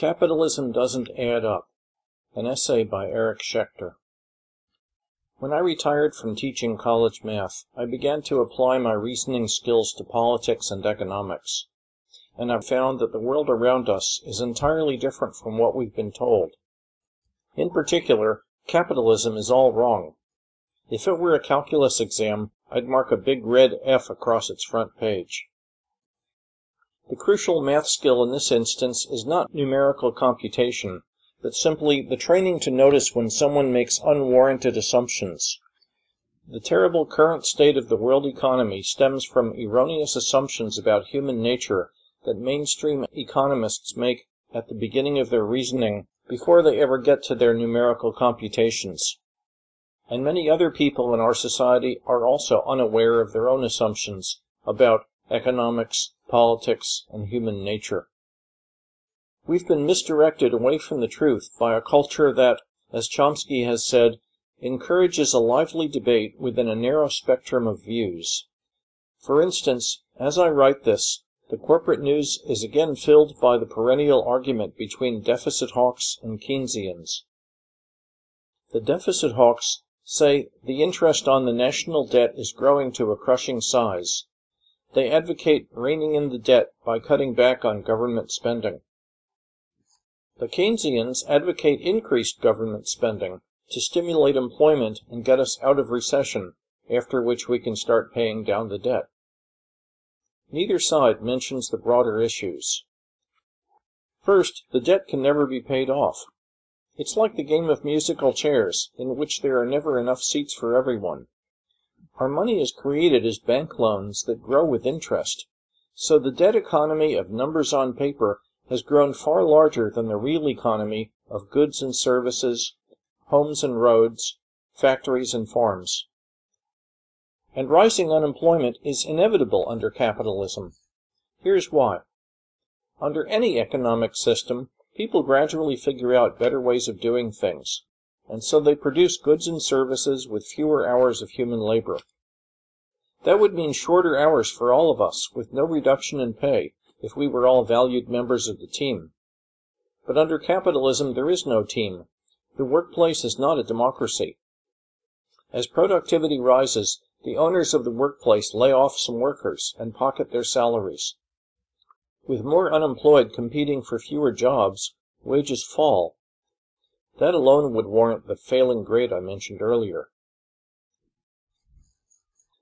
Capitalism Doesn't Add Up An essay by Eric Schechter. When I retired from teaching college math, I began to apply my reasoning skills to politics and economics. And I've found that the world around us is entirely different from what we've been told. In particular, capitalism is all wrong. If it were a calculus exam, I'd mark a big red F across its front page. The crucial math skill in this instance is not numerical computation, but simply the training to notice when someone makes unwarranted assumptions. The terrible current state of the world economy stems from erroneous assumptions about human nature that mainstream economists make at the beginning of their reasoning before they ever get to their numerical computations. And many other people in our society are also unaware of their own assumptions about economics, politics, and human nature. We've been misdirected away from the truth by a culture that, as Chomsky has said, encourages a lively debate within a narrow spectrum of views. For instance, as I write this, the corporate news is again filled by the perennial argument between deficit hawks and Keynesians. The deficit hawks say the interest on the national debt is growing to a crushing size, they advocate reining in the debt by cutting back on government spending. The Keynesians advocate increased government spending to stimulate employment and get us out of recession, after which we can start paying down the debt. Neither side mentions the broader issues. First, the debt can never be paid off. It's like the game of musical chairs, in which there are never enough seats for everyone. Our money is created as bank loans that grow with interest, so the debt economy of numbers on paper has grown far larger than the real economy of goods and services, homes and roads, factories and farms. And rising unemployment is inevitable under capitalism. Here's why. Under any economic system, people gradually figure out better ways of doing things and so they produce goods and services with fewer hours of human labor. That would mean shorter hours for all of us, with no reduction in pay, if we were all valued members of the team. But under capitalism, there is no team. The workplace is not a democracy. As productivity rises, the owners of the workplace lay off some workers and pocket their salaries. With more unemployed competing for fewer jobs, wages fall, that alone would warrant the failing grade I mentioned earlier.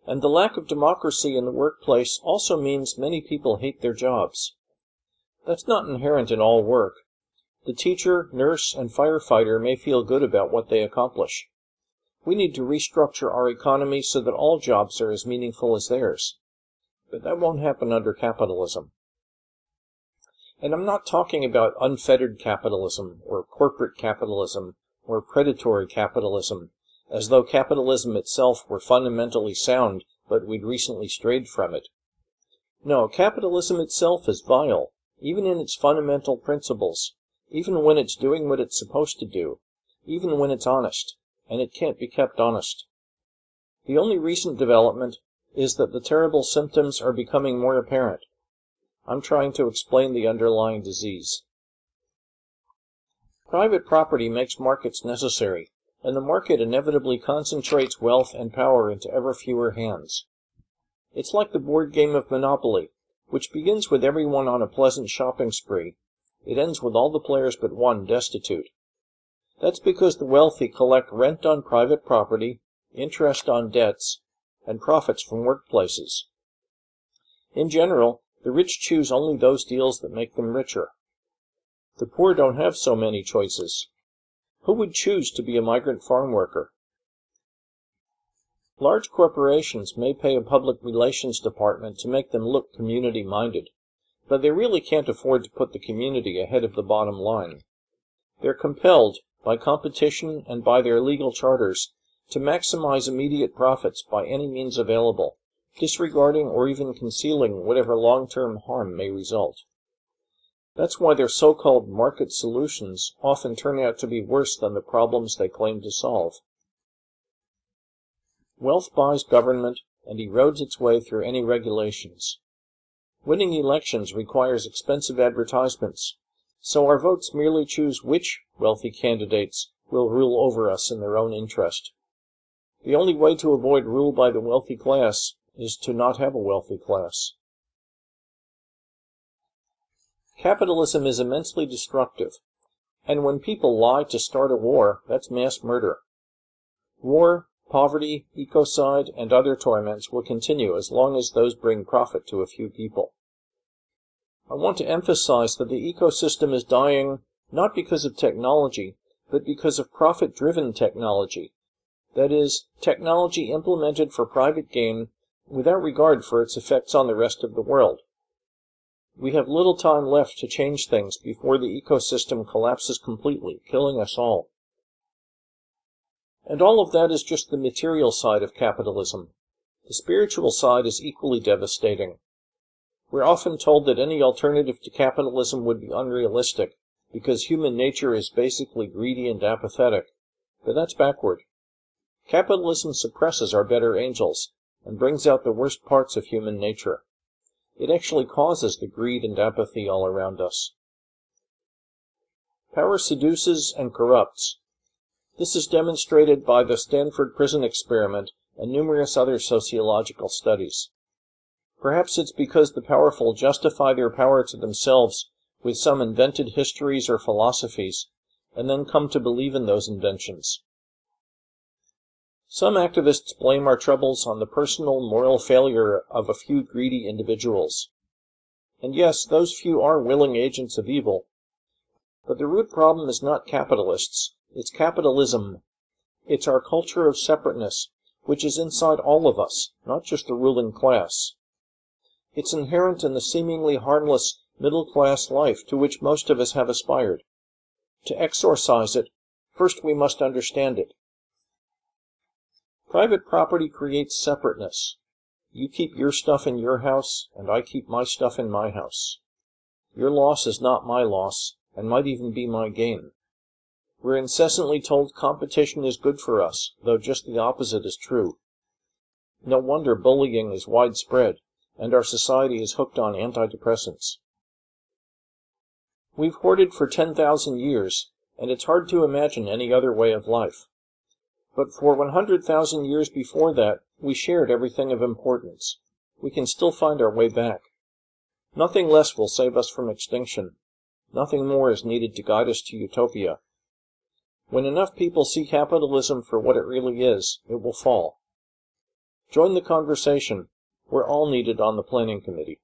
And the lack of democracy in the workplace also means many people hate their jobs. That's not inherent in all work. The teacher, nurse, and firefighter may feel good about what they accomplish. We need to restructure our economy so that all jobs are as meaningful as theirs. But that won't happen under capitalism. And I'm not talking about unfettered capitalism, or corporate capitalism, or predatory capitalism, as though capitalism itself were fundamentally sound, but we'd recently strayed from it. No, capitalism itself is vile, even in its fundamental principles, even when it's doing what it's supposed to do, even when it's honest, and it can't be kept honest. The only recent development is that the terrible symptoms are becoming more apparent. I'm trying to explain the underlying disease. Private property makes markets necessary, and the market inevitably concentrates wealth and power into ever fewer hands. It's like the board game of Monopoly, which begins with everyone on a pleasant shopping spree. It ends with all the players but one destitute. That's because the wealthy collect rent on private property, interest on debts, and profits from workplaces. In general, the rich choose only those deals that make them richer. The poor don't have so many choices. Who would choose to be a migrant farm worker? Large corporations may pay a public relations department to make them look community minded, but they really can't afford to put the community ahead of the bottom line. They're compelled, by competition and by their legal charters, to maximize immediate profits by any means available disregarding or even concealing whatever long-term harm may result. That's why their so-called market solutions often turn out to be worse than the problems they claim to solve. Wealth buys government and erodes its way through any regulations. Winning elections requires expensive advertisements, so our votes merely choose which wealthy candidates will rule over us in their own interest. The only way to avoid rule by the wealthy class is to not have a wealthy class. Capitalism is immensely destructive, and when people lie to start a war, that's mass murder. War, poverty, ecocide, and other torments will continue as long as those bring profit to a few people. I want to emphasize that the ecosystem is dying not because of technology, but because of profit-driven technology. That is, technology implemented for private gain without regard for its effects on the rest of the world. We have little time left to change things before the ecosystem collapses completely, killing us all. And all of that is just the material side of capitalism. The spiritual side is equally devastating. We're often told that any alternative to capitalism would be unrealistic, because human nature is basically greedy and apathetic. But that's backward. Capitalism suppresses our better angels, and brings out the worst parts of human nature. It actually causes the greed and apathy all around us. Power seduces and corrupts. This is demonstrated by the Stanford Prison Experiment and numerous other sociological studies. Perhaps it's because the powerful justify their power to themselves with some invented histories or philosophies, and then come to believe in those inventions. Some activists blame our troubles on the personal moral failure of a few greedy individuals. And yes, those few are willing agents of evil. But the root problem is not capitalists, it's capitalism. It's our culture of separateness, which is inside all of us, not just the ruling class. It's inherent in the seemingly harmless middle class life to which most of us have aspired. To exorcise it, first we must understand it. Private property creates separateness. You keep your stuff in your house, and I keep my stuff in my house. Your loss is not my loss, and might even be my gain. We're incessantly told competition is good for us, though just the opposite is true. No wonder bullying is widespread and our society is hooked on antidepressants. We've hoarded for 10,000 years, and it's hard to imagine any other way of life. But for 100,000 years before that, we shared everything of importance. We can still find our way back. Nothing less will save us from extinction. Nothing more is needed to guide us to utopia. When enough people see capitalism for what it really is, it will fall. Join the conversation we're all needed on the planning committee.